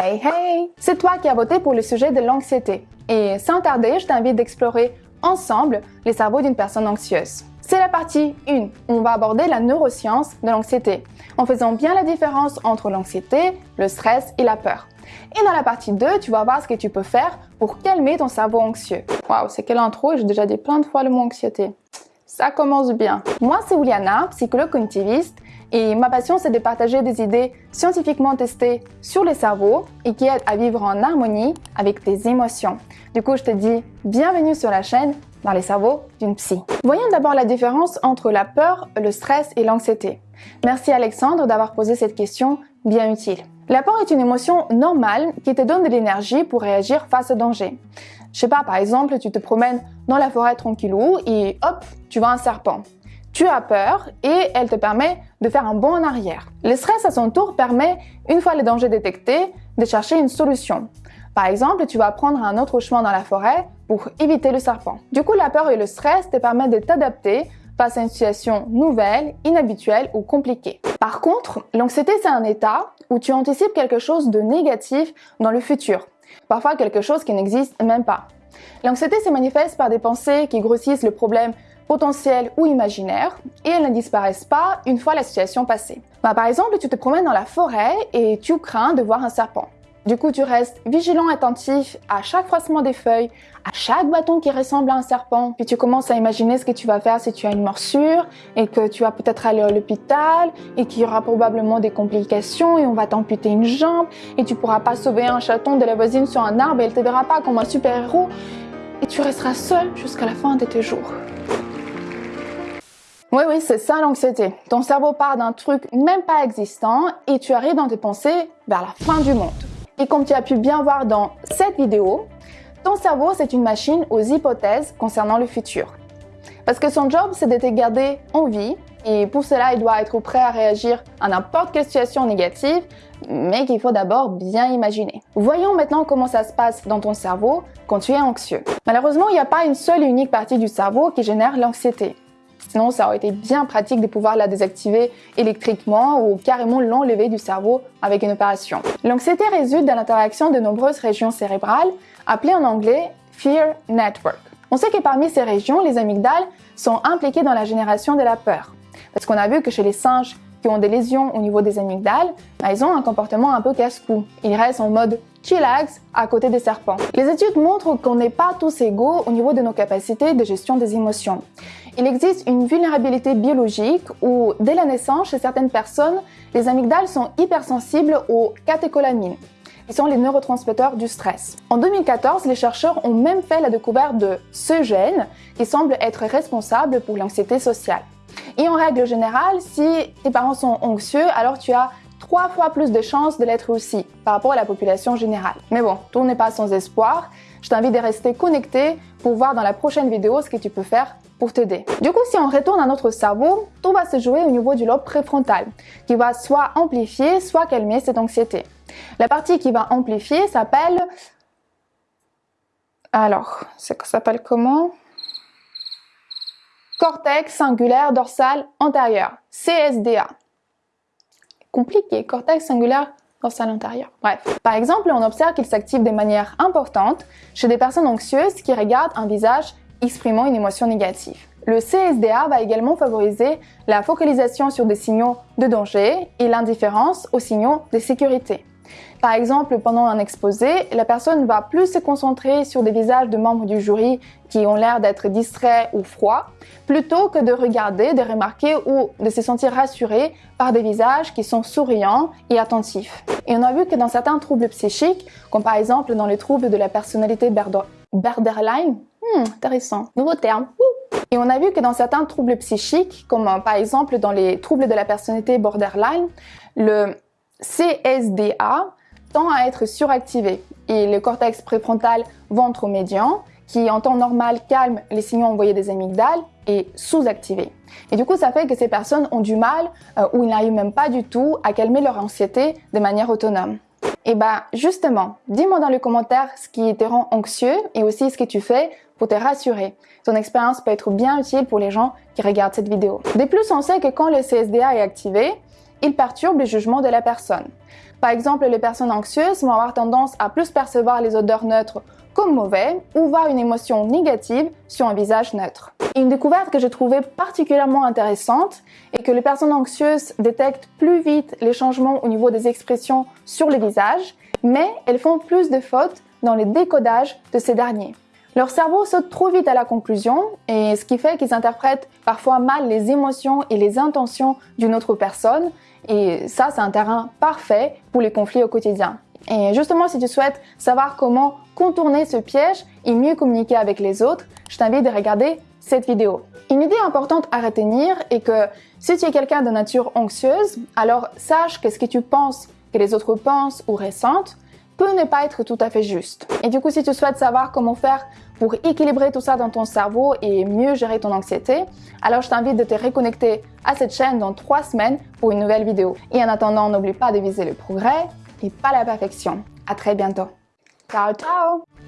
Hey hey C'est toi qui as voté pour le sujet de l'anxiété. Et sans tarder, je t'invite d'explorer ensemble les cerveaux d'une personne anxieuse. C'est la partie 1. On va aborder la neuroscience de l'anxiété, en faisant bien la différence entre l'anxiété, le stress et la peur. Et dans la partie 2, tu vas voir ce que tu peux faire pour calmer ton cerveau anxieux. Waouh, c'est quelle intro j'ai déjà dit plein de fois le mot anxiété. Ça commence bien. Moi, c'est Juliana, psychologue cognitiviste, et ma passion, c'est de partager des idées scientifiquement testées sur les cerveaux et qui aident à vivre en harmonie avec tes émotions. Du coup, je te dis bienvenue sur la chaîne dans les cerveaux d'une psy. Voyons d'abord la différence entre la peur, le stress et l'anxiété. Merci Alexandre d'avoir posé cette question bien utile. La peur est une émotion normale qui te donne de l'énergie pour réagir face au danger. Je sais pas, par exemple, tu te promènes dans la forêt tranquillou et hop, tu vois un serpent. Tu as peur et elle te permet de faire un bond en arrière. Le stress à son tour permet, une fois le danger détecté, de chercher une solution. Par exemple, tu vas prendre un autre chemin dans la forêt pour éviter le serpent. Du coup, la peur et le stress te permettent de t'adapter face à une situation nouvelle, inhabituelle ou compliquée. Par contre, l'anxiété, c'est un état où tu anticipes quelque chose de négatif dans le futur, parfois quelque chose qui n'existe même pas. L'anxiété se manifeste par des pensées qui grossissent le problème potentiel ou imaginaire et elles ne disparaissent pas une fois la situation passée. Bah, par exemple, tu te promènes dans la forêt et tu crains de voir un serpent. Du coup, tu restes vigilant, attentif à chaque froissement des feuilles, à chaque bâton qui ressemble à un serpent. Puis tu commences à imaginer ce que tu vas faire si tu as une morsure et que tu vas peut-être aller à l'hôpital et qu'il y aura probablement des complications et on va t'amputer une jambe et tu pourras pas sauver un chaton de la voisine sur un arbre et elle te verra pas comme un super-héros et tu resteras seul jusqu'à la fin de tes jours. Oui, oui, c'est ça l'anxiété. Ton cerveau part d'un truc même pas existant et tu arrives dans tes pensées vers la fin du monde. Et comme tu as pu bien voir dans cette vidéo, ton cerveau, c'est une machine aux hypothèses concernant le futur. Parce que son job, c'est de te garder en vie, et pour cela, il doit être prêt à réagir à n'importe quelle situation négative, mais qu'il faut d'abord bien imaginer. Voyons maintenant comment ça se passe dans ton cerveau quand tu es anxieux. Malheureusement, il n'y a pas une seule et unique partie du cerveau qui génère l'anxiété. Sinon, ça aurait été bien pratique de pouvoir la désactiver électriquement ou carrément l'enlever du cerveau avec une opération. L'anxiété résulte de l'interaction de nombreuses régions cérébrales, appelées en anglais Fear Network. On sait que parmi ces régions, les amygdales sont impliquées dans la génération de la peur. Parce qu'on a vu que chez les singes qui ont des lésions au niveau des amygdales, bah, ils ont un comportement un peu casse-cou. Ils restent en mode chillax à côté des serpents. Les études montrent qu'on n'est pas tous égaux au niveau de nos capacités de gestion des émotions. Il existe une vulnérabilité biologique où, dès la naissance, chez certaines personnes, les amygdales sont hypersensibles aux catécholamines, qui sont les neurotransmetteurs du stress. En 2014, les chercheurs ont même fait la découverte de ce gène qui semble être responsable pour l'anxiété sociale. Et en règle générale, si tes parents sont anxieux, alors tu as trois fois plus de chances de l'être aussi par rapport à la population générale. Mais bon, tout n'est pas sans espoir. Je t'invite à rester connecté pour voir dans la prochaine vidéo ce que tu peux faire pour t'aider. Du coup, si on retourne à notre cerveau, tout va se jouer au niveau du lobe préfrontal, qui va soit amplifier, soit calmer cette anxiété. La partie qui va amplifier s'appelle... Alors, ça s'appelle comment? Cortex singulaire dorsal antérieur, CSDA. Compliqué, cortex singulaire dorsal antérieur. Bref. Par exemple, on observe qu'il s'active de manière importante chez des personnes anxieuses qui regardent un visage exprimant une émotion négative. Le CSDA va également favoriser la focalisation sur des signaux de danger et l'indifférence aux signaux de sécurité. Par exemple, pendant un exposé, la personne va plus se concentrer sur des visages de membres du jury qui ont l'air d'être distraits ou froids, plutôt que de regarder, de remarquer ou de se sentir rassuré par des visages qui sont souriants et attentifs. Et on a vu que dans certains troubles psychiques, comme par exemple dans les troubles de la personnalité borderline, Hmm, intéressant. Nouveau terme. Et on a vu que dans certains troubles psychiques, comme euh, par exemple dans les troubles de la personnalité borderline, le CSDA tend à être suractivé et le cortex préfrontal ventre-médian, qui en temps normal calme les signaux envoyés des amygdales, est sous-activé. Et du coup, ça fait que ces personnes ont du mal euh, ou ils n'arrivent même pas du tout à calmer leur anxiété de manière autonome. Et bah justement, dis-moi dans les commentaires ce qui te rend anxieux et aussi ce que tu fais pour te rassurer. Ton expérience peut être bien utile pour les gens qui regardent cette vidéo. De plus, on sait que quand le CSDA est activé, il perturbe le jugement de la personne. Par exemple, les personnes anxieuses vont avoir tendance à plus percevoir les odeurs neutres comme mauvais ou voir une émotion négative sur un visage neutre. Une découverte que j'ai trouvée particulièrement intéressante est que les personnes anxieuses détectent plus vite les changements au niveau des expressions sur le visage, mais elles font plus de fautes dans le décodage de ces derniers. Leur cerveau saute trop vite à la conclusion, et ce qui fait qu'ils interprètent parfois mal les émotions et les intentions d'une autre personne, et ça c'est un terrain parfait pour les conflits au quotidien. Et justement, si tu souhaites savoir comment contourner ce piège et mieux communiquer avec les autres, je t'invite à regarder cette vidéo. Une idée importante à retenir est que si tu es quelqu'un de nature anxieuse, alors sache que ce que tu penses que les autres pensent ou ressentent peut ne pas être tout à fait juste. Et du coup, si tu souhaites savoir comment faire pour équilibrer tout ça dans ton cerveau et mieux gérer ton anxiété, alors je t'invite de te reconnecter à cette chaîne dans trois semaines pour une nouvelle vidéo. Et en attendant, n'oublie pas de viser le progrès et pas la perfection. À très bientôt. Ciao, ciao